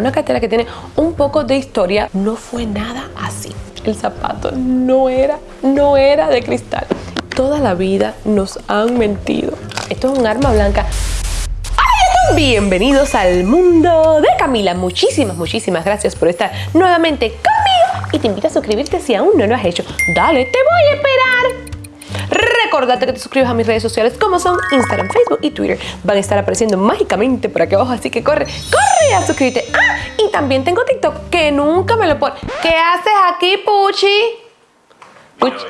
Una cartera que tiene un poco de historia. No fue nada así. El zapato no era, no era de cristal. Toda la vida nos han mentido. Esto es un arma blanca. Bienvenidos al mundo de Camila. Muchísimas, muchísimas gracias por estar nuevamente conmigo y te invito a suscribirte si aún no lo has hecho. Dale, te voy a esperar. Recordate que te suscribas a mis redes sociales como son Instagram, Facebook y Twitter. Van a estar apareciendo mágicamente por aquí abajo, así que corre, corre suscríbete. Ah, y también tengo TikTok que nunca me lo pone. ¿Qué haces aquí, Puchi? Puchi.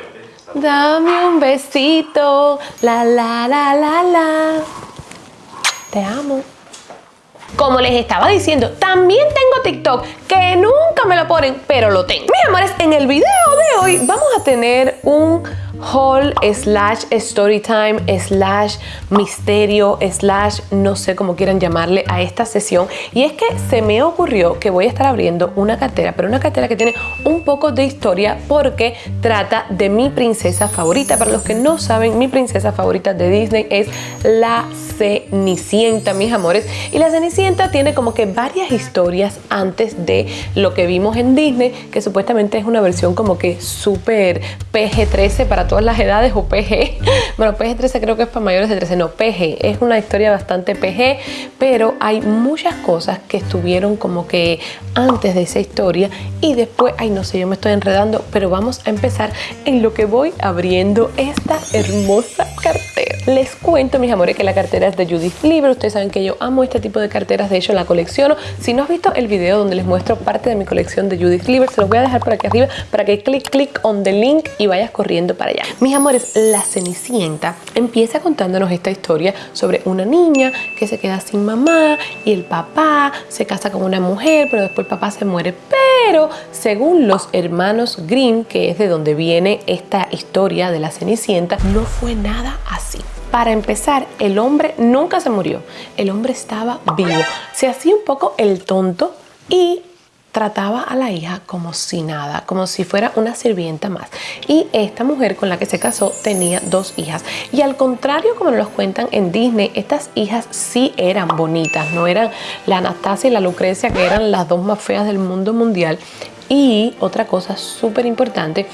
Dame un besito. La, la, la, la, la. Te amo. Como les estaba diciendo, también tengo TikTok que nunca me lo ponen, pero lo tengo. Mis amores, en el video de hoy vamos a tener un haul slash story time slash misterio slash no sé cómo quieran llamarle a esta sesión. Y es que se me ocurrió que voy a estar abriendo una cartera pero una cartera que tiene un poco de historia porque trata de mi princesa favorita. Para los que no saben mi princesa favorita de Disney es la Cenicienta mis amores. Y la Cenicienta tiene como que varias historias antes de lo que vimos en Disney que supuestamente es una versión como que súper PG-13 para todas las edades o PG. Bueno, PG-13 creo que es para mayores de 13, no, PG. Es una historia bastante PG, pero hay muchas cosas que estuvieron como que antes de esa historia y después, ay no sé, yo me estoy enredando, pero vamos a empezar en lo que voy abriendo esta hermosa cartera. Les cuento, mis amores, que la cartera es de Judith Libre. Ustedes saben que yo amo este tipo de carteras, de hecho la colecciono. Si no has visto el video donde les muestro parte de mi colección de Judith Libre, se los voy a dejar por aquí arriba para que clic, clic on the link y vayas corriendo para allá. Mis amores, la Cenicienta empieza contándonos esta historia sobre una niña que se queda sin mamá y el papá se casa con una mujer, pero después el papá se muere. Pero según los hermanos Grimm, que es de donde viene esta historia de la Cenicienta, no fue nada así. Para empezar, el hombre nunca se murió, el hombre estaba vivo. Se hacía un poco el tonto y trataba a la hija como si nada, como si fuera una sirvienta más. Y esta mujer con la que se casó tenía dos hijas. Y al contrario, como nos cuentan en Disney, estas hijas sí eran bonitas, no eran la Anastasia y la Lucrecia, que eran las dos más feas del mundo mundial. Y otra cosa súper importante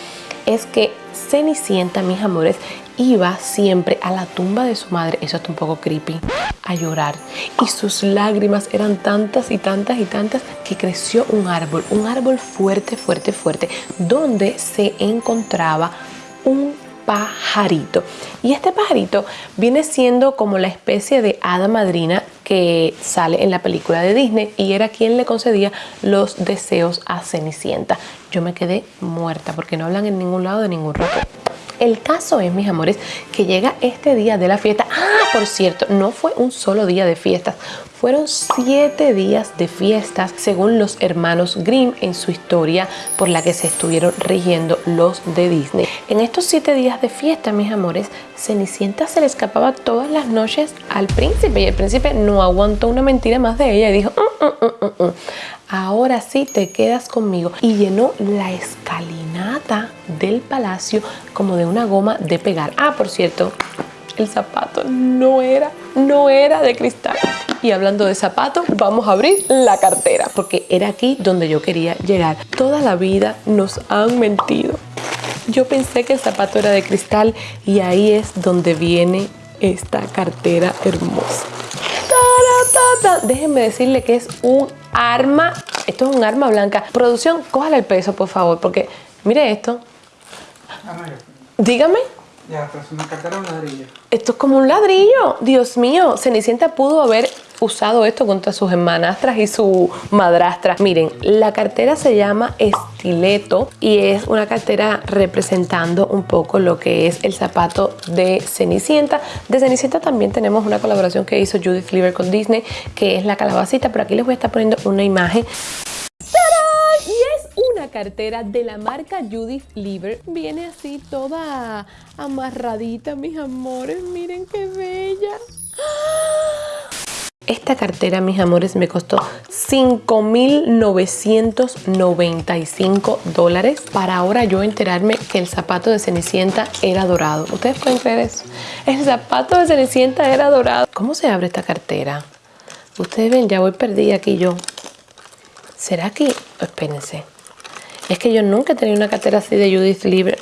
es que Cenicienta, mis amores, iba siempre a la tumba de su madre, eso está un poco creepy, a llorar. Y sus lágrimas eran tantas y tantas y tantas que creció un árbol, un árbol fuerte, fuerte, fuerte, donde se encontraba un pajarito. Y este pajarito viene siendo como la especie de hada madrina que sale en la película de Disney y era quien le concedía los deseos a Cenicienta. Yo me quedé muerta porque no hablan en ningún lado de ningún rato. El caso es, mis amores, que llega este día de la fiesta. Ah, por cierto, no fue un solo día de fiestas. Fueron siete días de fiestas según los hermanos Grimm en su historia por la que se estuvieron rigiendo los de Disney. En estos siete días de fiesta, mis amores, Cenicienta se le escapaba todas las noches al príncipe y el príncipe no aguantó una mentira más de ella y dijo, mm, mm, mm, ahora sí te quedas conmigo. Y llenó la escalinata del palacio como de una goma de pegar. Ah, por cierto, el zapato no era, no era de cristal. Y hablando de zapatos, vamos a abrir la cartera, porque era aquí donde yo quería llegar. Toda la vida nos han mentido. Yo pensé que el zapato era de cristal y ahí es donde viene esta cartera hermosa. Déjenme decirle que es un arma, esto es un arma blanca. Producción, cójale el peso, por favor, porque mire esto. Dígame. Ya, es una cartera un ladrillo. Esto es como un ladrillo. Dios mío, Cenicienta pudo haber usado esto contra sus hermanastras y su madrastra. Miren, la cartera se llama Estileto y es una cartera representando un poco lo que es el zapato de Cenicienta. De Cenicienta también tenemos una colaboración que hizo Judith Lieber con Disney, que es la calabacita, pero aquí les voy a estar poniendo una imagen cartera de la marca Judith Lieber. Viene así toda amarradita, mis amores. Miren qué bella. Esta cartera, mis amores, me costó 5.995 dólares para ahora yo enterarme que el zapato de Cenicienta era dorado. ¿Ustedes pueden creer eso? El zapato de Cenicienta era dorado. ¿Cómo se abre esta cartera? Ustedes ven, ya voy perdida aquí yo. ¿Será que...? Espérense. Es que yo nunca he tenido una cartera así de Judith Libre.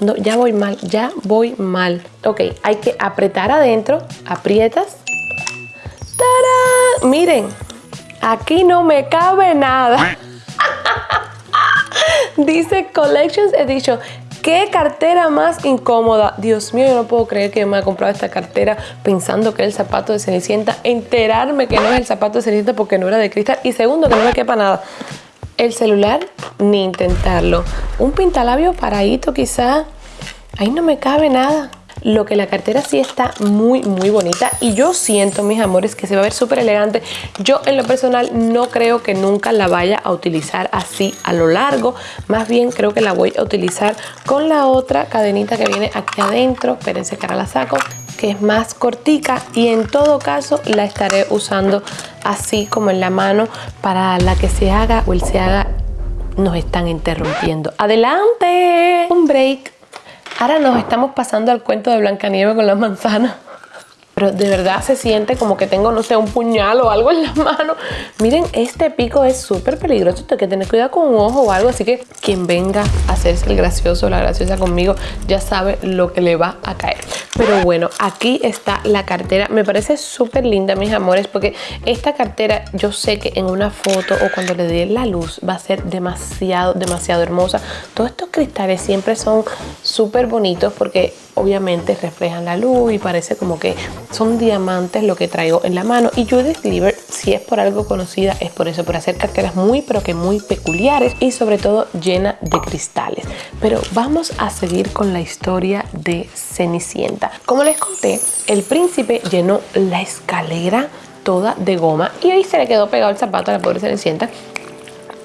No, ya voy mal, ya voy mal. Ok, hay que apretar adentro, aprietas. ¡Tarán! Miren, aquí no me cabe nada. Dice Collections Edition. ¿Qué cartera más incómoda? Dios mío, yo no puedo creer que me haya comprado esta cartera pensando que es el zapato de Cenicienta. Enterarme que no es el zapato de Cenicienta porque no era de cristal. Y segundo, que no me quepa nada. El celular, ni intentarlo. Un pintalabio paradito quizá. Ahí no me cabe nada. Lo que la cartera sí está muy, muy bonita. Y yo siento, mis amores, que se va a ver súper elegante. Yo en lo personal no creo que nunca la vaya a utilizar así a lo largo. Más bien creo que la voy a utilizar con la otra cadenita que viene aquí adentro. Espérense que ahora la saco que es más cortica y en todo caso la estaré usando así como en la mano para la que se haga o el se haga nos están interrumpiendo. ¡Adelante! Un break. Ahora nos estamos pasando al cuento de Blancanieves con las manzanas. Pero de verdad se siente como que tengo, no sé, un puñal o algo en la mano. Miren, este pico es súper peligroso. Hay que tener cuidado con un ojo o algo. Así que quien venga a hacerse el gracioso o la graciosa conmigo ya sabe lo que le va a caer. Pero bueno, aquí está la cartera. Me parece súper linda, mis amores, porque esta cartera yo sé que en una foto o cuando le dé la luz va a ser demasiado, demasiado hermosa. Todos estos cristales siempre son súper bonitos porque obviamente reflejan la luz y parece como que son diamantes lo que traigo en la mano. Y Judith Lieber si es por algo conocida es por eso, por hacer carteras muy pero que muy peculiares y sobre todo llena de cristales. Pero vamos a seguir con la historia de Cenicienta. Como les conté, el príncipe llenó la escalera toda de goma y ahí se le quedó pegado el zapato a la pobre Cenicienta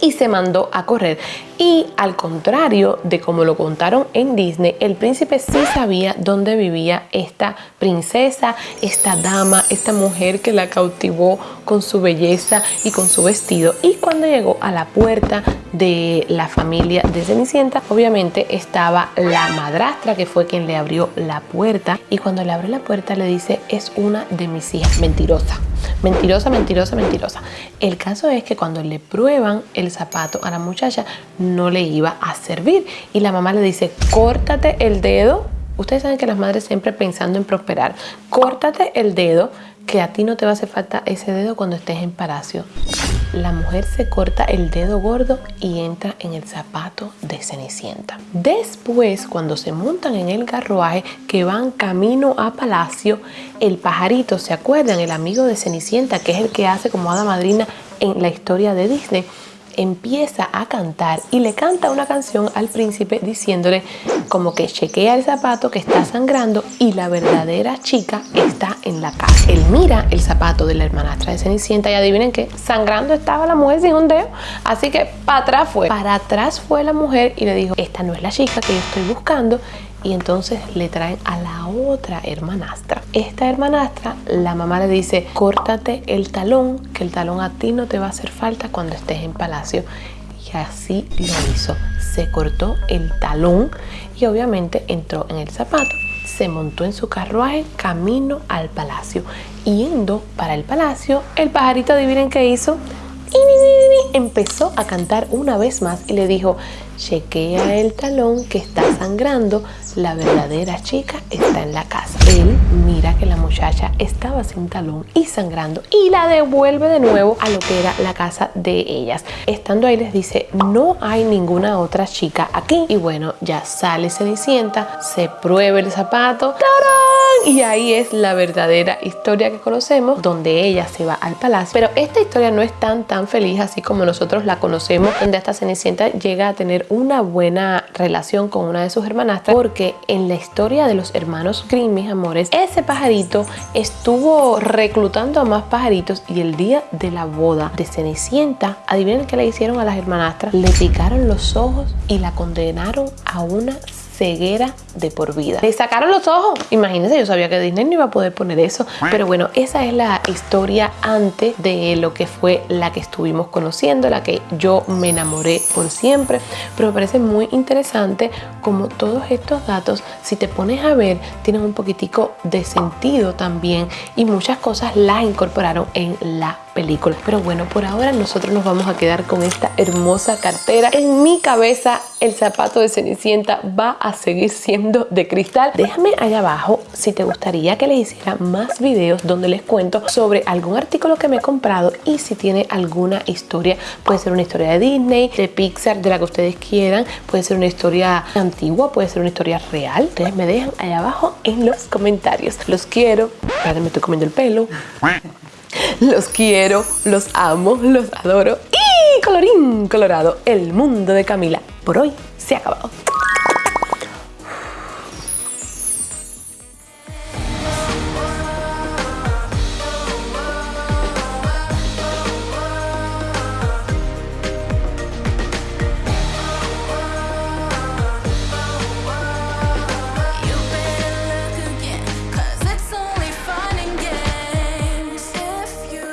y se mandó a correr. Y al contrario de como lo contaron en Disney, el príncipe sí sabía dónde vivía esta princesa, esta dama, esta mujer que la cautivó con su belleza y con su vestido. Y cuando llegó a la puerta de la familia de Cenicienta, obviamente estaba la madrastra que fue quien le abrió la puerta. Y cuando le abre la puerta le dice, es una de mis hijas, mentirosa. Mentirosa, mentirosa, mentirosa. El caso es que cuando le prueban el zapato a la muchacha no le iba a servir y la mamá le dice córtate el dedo Ustedes saben que las madres siempre pensando en prosperar. Córtate el dedo, que a ti no te va a hacer falta ese dedo cuando estés en palacio. La mujer se corta el dedo gordo y entra en el zapato de Cenicienta. Después, cuando se montan en el carruaje que van camino a palacio, el pajarito, ¿se acuerdan? El amigo de Cenicienta, que es el que hace como hada madrina en la historia de Disney empieza a cantar y le canta una canción al príncipe diciéndole como que chequea el zapato que está sangrando y la verdadera chica está en la casa. Él mira el zapato de la hermanastra de Cenicienta y adivinen que sangrando estaba la mujer sin un dedo. Así que para atrás fue. Para atrás fue la mujer y le dijo, esta no es la chica que yo estoy buscando y entonces le traen a la otra hermanastra. Esta hermanastra, la mamá le dice, córtate el talón, que el talón a ti no te va a hacer falta cuando estés en palacio. Y así lo hizo. Se cortó el talón y obviamente entró en el zapato. Se montó en su carruaje camino al palacio. Yendo para el palacio, el pajarito, adivinen qué hizo. Empezó a cantar una vez más y le dijo, chequea el talón que está sangrando, la verdadera chica está en la casa. Él mira que la muchacha estaba sin talón y sangrando y la devuelve de nuevo a lo que era la casa de ellas. Estando ahí les dice, no hay ninguna otra chica aquí. Y bueno, ya sale Cenicienta, se prueba el zapato, ¡tarán! Y ahí es la verdadera historia que conocemos, donde ella se va al palacio. Pero esta historia no es tan tan feliz así como nosotros la conocemos, donde esta Cenicienta llega a tener una buena relación con una de sus hermanastras porque en la historia de los hermanos Grimm, mis amores, ese pajarito estuvo reclutando a más pajaritos y el día de la boda de Cenicienta, adivinen qué le hicieron a las hermanastras, le picaron los ojos y la condenaron a una ceguera de por vida. Le sacaron los ojos. Imagínense, yo sabía que Disney no iba a poder poner eso. Pero bueno, esa es la historia antes de lo que fue la que estuvimos conociendo, la que yo me enamoré por siempre. Pero me parece muy interesante como todos estos datos, si te pones a ver, tienen un poquitico de sentido también y muchas cosas las incorporaron en la películas. Pero bueno, por ahora nosotros nos vamos a quedar con esta hermosa cartera. En mi cabeza el zapato de Cenicienta va a seguir siendo de cristal. Déjame allá abajo si te gustaría que les hiciera más videos donde les cuento sobre algún artículo que me he comprado y si tiene alguna historia. Puede ser una historia de Disney, de Pixar, de la que ustedes quieran. Puede ser una historia antigua, puede ser una historia real. Ustedes me dejan allá abajo en los comentarios. Los quiero. Espérate, me estoy comiendo el pelo. Los quiero, los amo, los adoro. Y colorín colorado, el mundo de Camila por hoy se ha acabado.